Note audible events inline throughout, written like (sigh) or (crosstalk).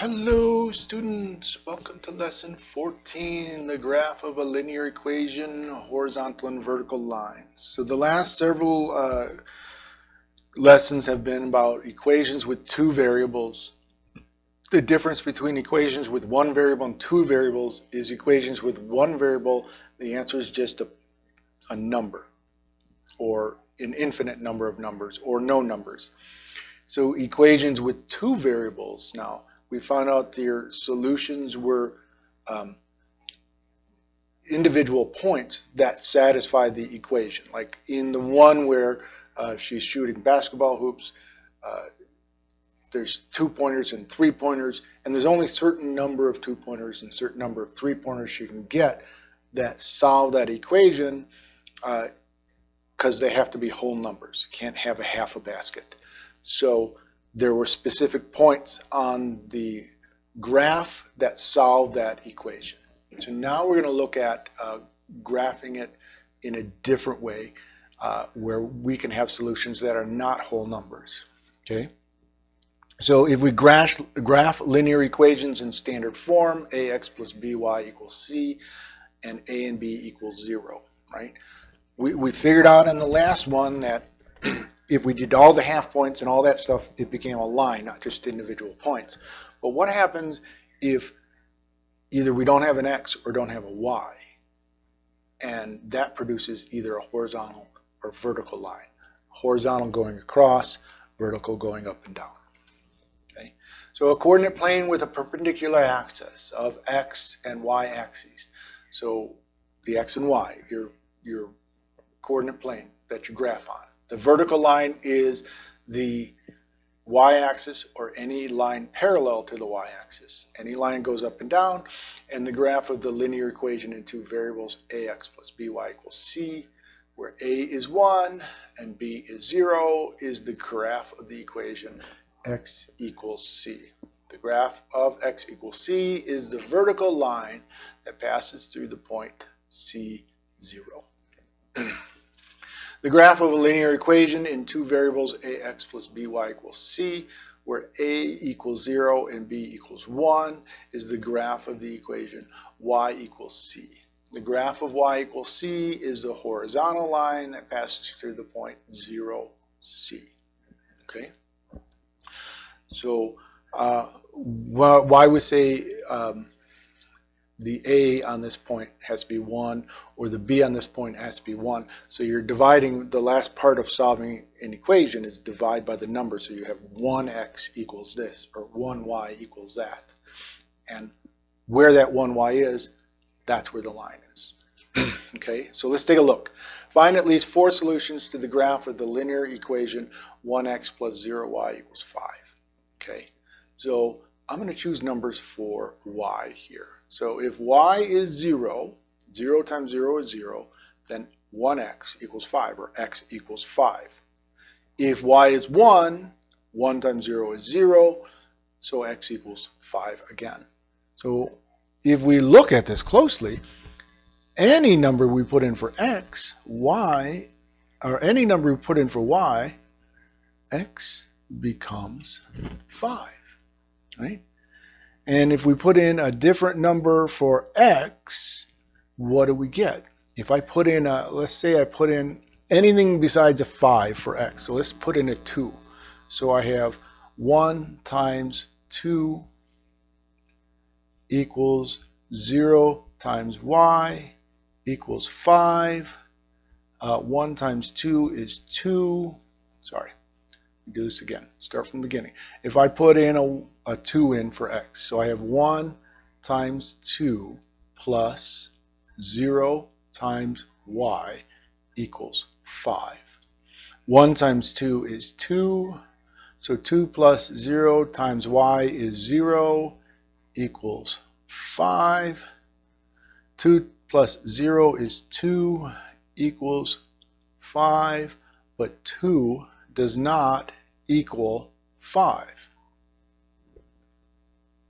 Hello students, welcome to lesson 14, the graph of a linear equation, horizontal and vertical lines. So the last several uh, lessons have been about equations with two variables. The difference between equations with one variable and two variables is equations with one variable, the answer is just a, a number or an infinite number of numbers or no numbers. So equations with two variables now, we found out their solutions were um, individual points that satisfy the equation. Like in the one where uh, she's shooting basketball hoops, uh, there's two pointers and three pointers, and there's only certain number of two pointers and certain number of three pointers she can get that solve that equation because uh, they have to be whole numbers. You can't have a half a basket. So there were specific points on the graph that solved that equation. So now we're going to look at uh, graphing it in a different way uh, where we can have solutions that are not whole numbers. Okay. So if we graph, graph linear equations in standard form, ax plus by equals c, and a and b equals zero, right? We, we figured out in the last one that if we did all the half points and all that stuff, it became a line, not just individual points. But what happens if either we don't have an x or don't have a y? And that produces either a horizontal or vertical line. Horizontal going across, vertical going up and down. Okay? So a coordinate plane with a perpendicular axis of x and y axes. So the x and y, your, your coordinate plane that you graph on. The vertical line is the y-axis or any line parallel to the y-axis. Any line goes up and down, and the graph of the linear equation in two variables, ax plus by equals c, where a is 1 and b is 0, is the graph of the equation x equals c. The graph of x equals c is the vertical line that passes through the point c0. (clears throat) The graph of a linear equation in two variables ax plus by equals c, where a equals 0 and b equals 1 is the graph of the equation y equals c. The graph of y equals c is the horizontal line that passes through the point 0, c. Okay? So uh, why we say um, the A on this point has to be 1 or the B on this point has to be 1. So you're dividing the last part of solving an equation is divide by the number. So you have 1x equals this or 1y equals that. And where that 1y is, that's where the line is. (clears throat) okay, so let's take a look. Find at least four solutions to the graph of the linear equation 1x plus 0y equals 5. Okay, so I'm going to choose numbers for y here. So if y is 0, 0 times 0 is 0, then 1x equals 5, or x equals 5. If y is 1, 1 times 0 is 0, so x equals 5 again. So if we look at this closely, any number we put in for x, y, or any number we put in for y, x becomes 5, right? And if we put in a different number for x, what do we get? If I put in a, let's say I put in anything besides a 5 for x. So let's put in a 2. So I have 1 times 2 equals 0 times y equals 5. Uh, 1 times 2 is 2. Sorry, do this again. Start from the beginning. If I put in a, a 2 in for x, so I have 1 times 2 plus 0 times y equals 5. 1 times 2 is 2. So 2 plus 0 times y is 0 equals 5. 2 plus 0 is 2 equals 5. But 2 does not equal 5.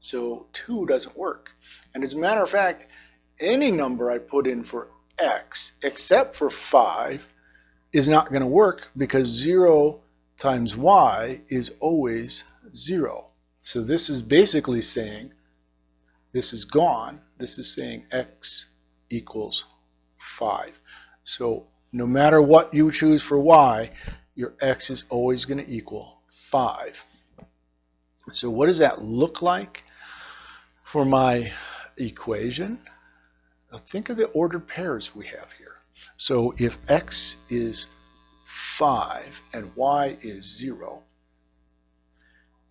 So 2 doesn't work. And as a matter of fact, any number I put in for x except for 5 is not going to work because 0 times y is always 0. So this is basically saying this is gone. This is saying x equals 5. So no matter what you choose for y, your x is always going to equal 5. So what does that look like for my equation? Now think of the ordered pairs we have here. So if x is 5 and y is 0,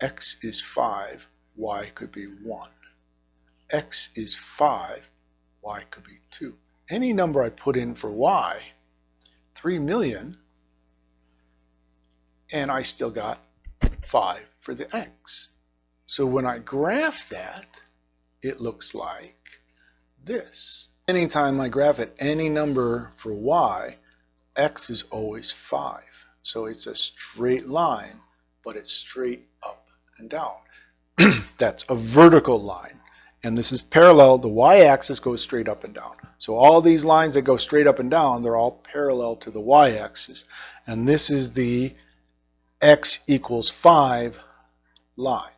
x is 5, y could be 1. x is 5, y could be 2. Any number I put in for y, 3 million, and I still got 5 for the x. So when I graph that, it looks like this. Anytime I graph at any number for y, x is always 5. So it's a straight line, but it's straight up and down. (clears throat) That's a vertical line. And this is parallel. The y-axis goes straight up and down. So all these lines that go straight up and down, they're all parallel to the y-axis. And this is the x equals 5 line.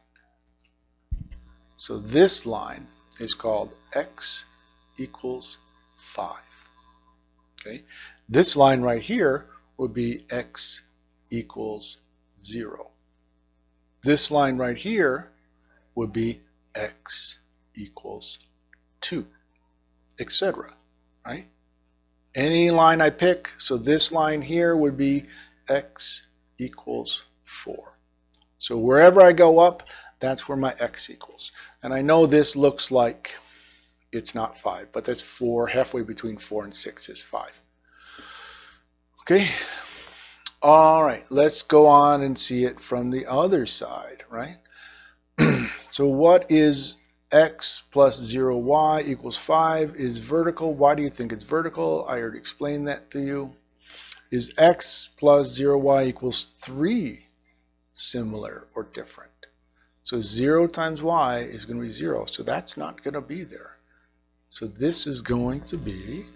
So this line is called x equals 5. Okay, This line right here would be x equals 0. This line right here would be x equals 2, etc. Right? Any line I pick, so this line here would be x equals 4. So wherever I go up, that's where my x equals. And I know this looks like it's not 5, but that's 4. Halfway between 4 and 6 is 5. Okay. All right, let's go on and see it from the other side, right? (clears throat) so what is x plus 0y equals 5 is vertical. Why do you think it's vertical? I already explained that to you is x plus 0y equals 3 similar or different? So 0 times y is going to be 0, so that's not going to be there. So this is going to be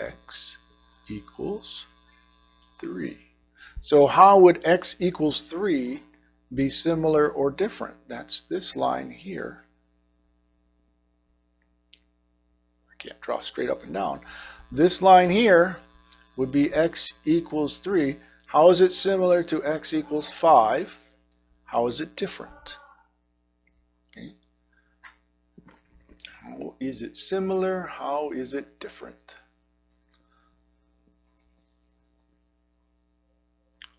x equals 3. So how would x equals 3 be similar or different? That's this line here. I can't draw straight up and down. This line here would be x equals 3. How is it similar to x equals 5? How is it different? Okay. How is it similar? How is it different?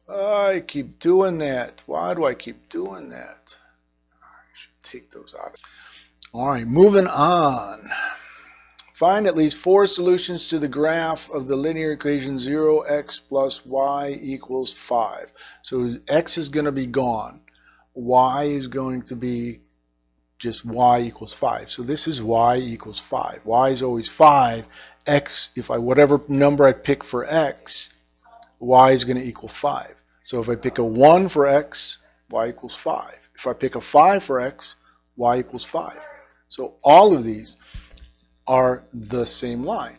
I keep doing that. Why do I keep doing that? I should take those out. All right, moving on. Find at least four solutions to the graph of the linear equation 0x plus y equals 5. So x is going to be gone. y is going to be just y equals 5. So this is y equals 5. y is always 5. x, if I whatever number I pick for x, y is going to equal 5. So if I pick a 1 for x, y equals 5. If I pick a 5 for x, y equals 5. So all of these are the same line,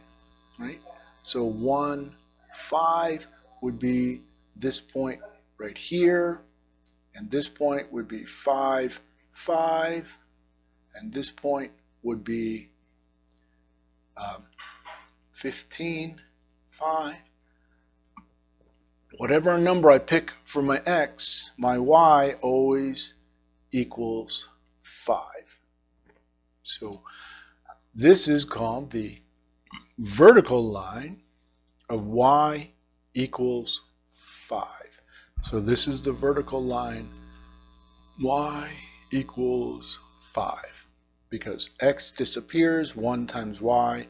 right? So 1, 5 would be this point right here, and this point would be 5, 5, and this point would be um, 15, 5. Whatever number I pick for my x, my y always equals 5. So this is called the vertical line of y equals 5. So this is the vertical line y equals 5 because x disappears, 1 times y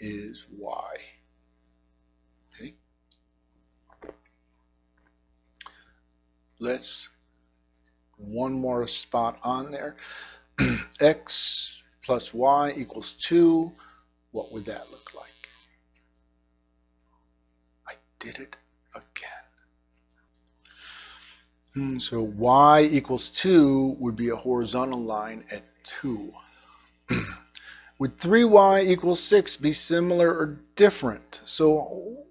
is y. Okay. Let's one more spot on there. (clears throat) x plus y equals 2, what would that look like? I did it again. Hmm, so y equals 2 would be a horizontal line at 2. (clears throat) would 3y equals 6 be similar or different? So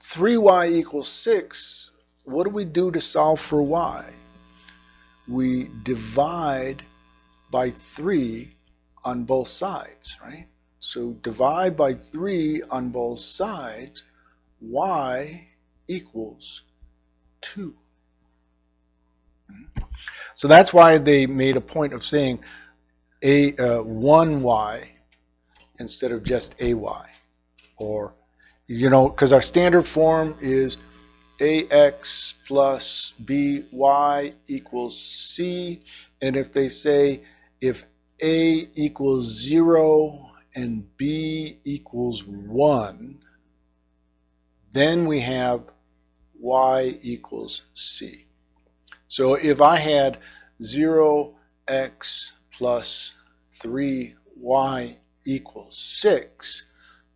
3y equals 6, what do we do to solve for y? we divide by 3 on both sides, right? So divide by 3 on both sides, y equals 2. So that's why they made a point of saying a uh, 1y instead of just ay. Or, you know, because our standard form is ax plus by equals c. And if they say if a equals 0 and b equals 1, then we have y equals c. So if I had 0x plus 3y equals 6,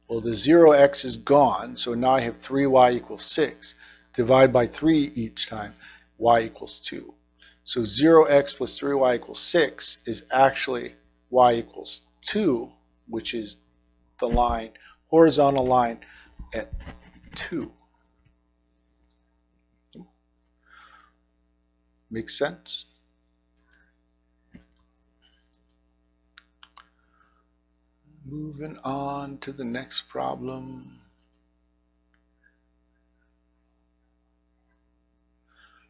well, the 0x is gone, so now I have 3y equals 6. Divide by 3 each time, y equals 2. So 0x plus 3y equals 6 is actually y equals 2, which is the line, horizontal line at 2. Makes sense? Moving on to the next problem.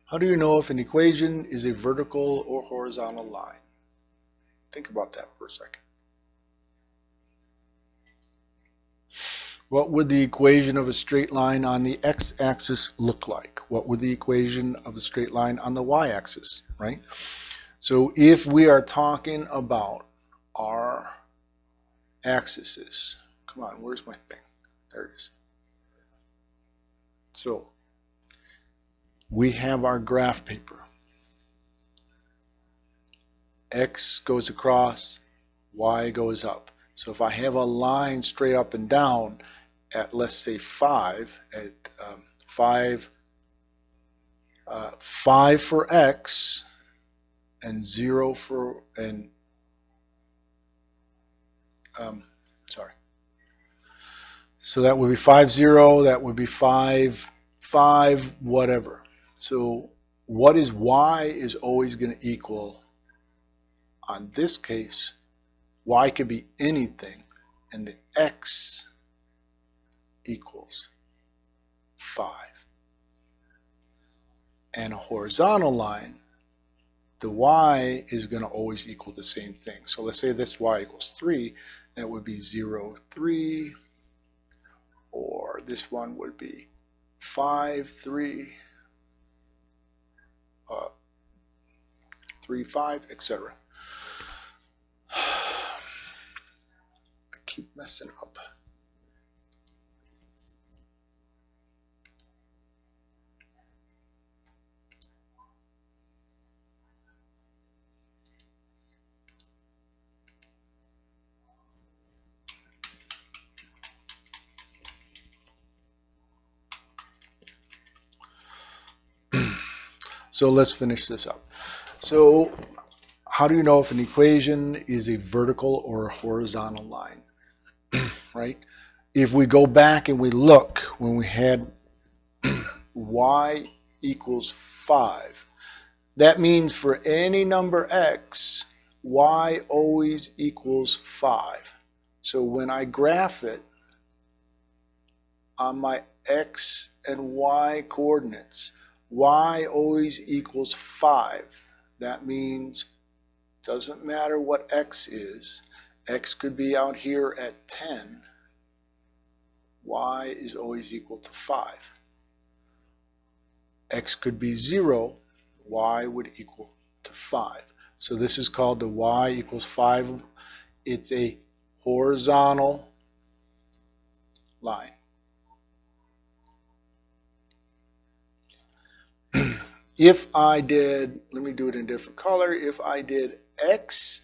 How do you know if an equation is a vertical or horizontal line? Think about that for a second. What would the equation of a straight line on the x-axis look like? What would the equation of a straight line on the y-axis, right? So if we are talking about our axes. Come on, where's my thing? There it is. So we have our graph paper. X goes across, Y goes up. So if I have a line straight up and down at let's say 5, at um, 5, uh, 5 for X and 0 for, and um, sorry. So that would be 5, 0, that would be 5, 5, whatever. So what is y is always going to equal, on this case, y could be anything, and the x equals 5. And a horizontal line the y is going to always equal the same thing. So let's say this y equals 3 that would be 0, 3, or this one would be 5, 3, uh, 3, 5, etc. (sighs) I keep messing up. So let's finish this up. So how do you know if an equation is a vertical or a horizontal line? (clears throat) right? If we go back and we look when we had (clears throat) y equals 5, that means for any number x, y always equals 5. So when I graph it on my x and y coordinates, y always equals 5. That means doesn't matter what x is. x could be out here at 10. y is always equal to 5. x could be 0. y would equal to 5. So this is called the y equals 5. It's a horizontal line. If I did, let me do it in a different color, if I did x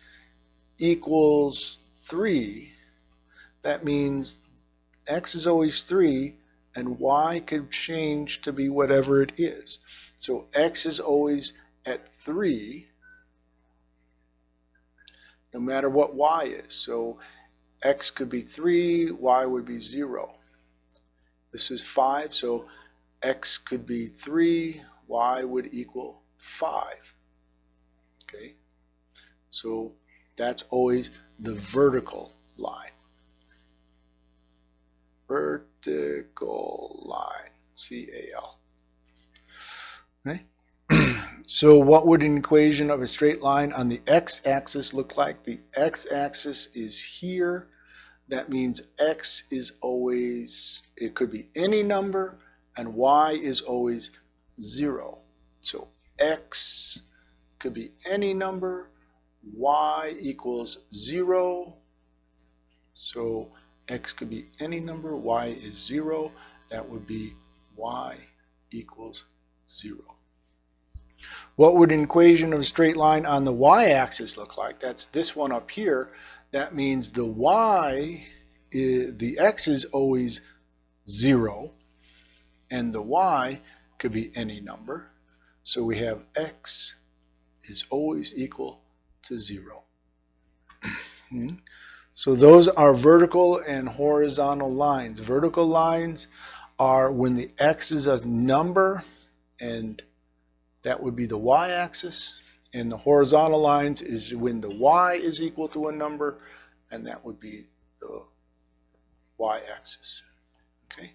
equals 3, that means x is always 3 and y could change to be whatever it is. So x is always at 3 no matter what y is. So x could be 3, y would be 0. This is 5, so x could be 3, y would equal 5. Okay, so that's always the vertical line. Vertical line, C-A-L. Okay. (clears throat) so what would an equation of a straight line on the x-axis look like? The x-axis is here. That means x is always, it could be any number, and y is always zero. So x could be any number, y equals zero. So x could be any number, y is zero. That would be y equals zero. What would an equation of a straight line on the y-axis look like? That's this one up here. That means the y, is, the x is always zero, and the y could be any number. So we have x is always equal to zero. Hmm? So those are vertical and horizontal lines. Vertical lines are when the x is a number and that would be the y-axis. And the horizontal lines is when the y is equal to a number and that would be the y-axis. Okay,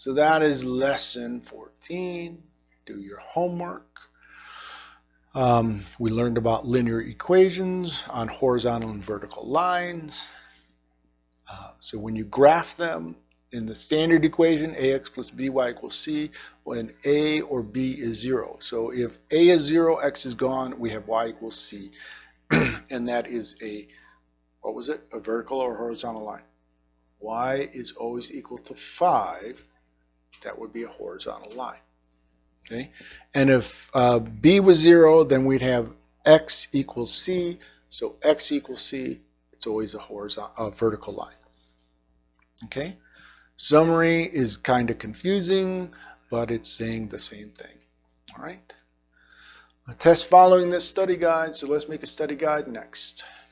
so that is lesson 14. Do your homework. Um, we learned about linear equations on horizontal and vertical lines. Uh, so when you graph them in the standard equation, ax plus by equals c, when a or b is zero. So if a is zero, x is gone, we have y equals c. (clears throat) and that is a, what was it, a vertical or horizontal line? y is always equal to 5, that would be a horizontal line. Okay, and if uh, b was zero, then we'd have x equals c. So x equals c, it's always a horizontal, a vertical line. Okay, summary is kind of confusing, but it's saying the same thing. All right, a test following this study guide. So let's make a study guide next.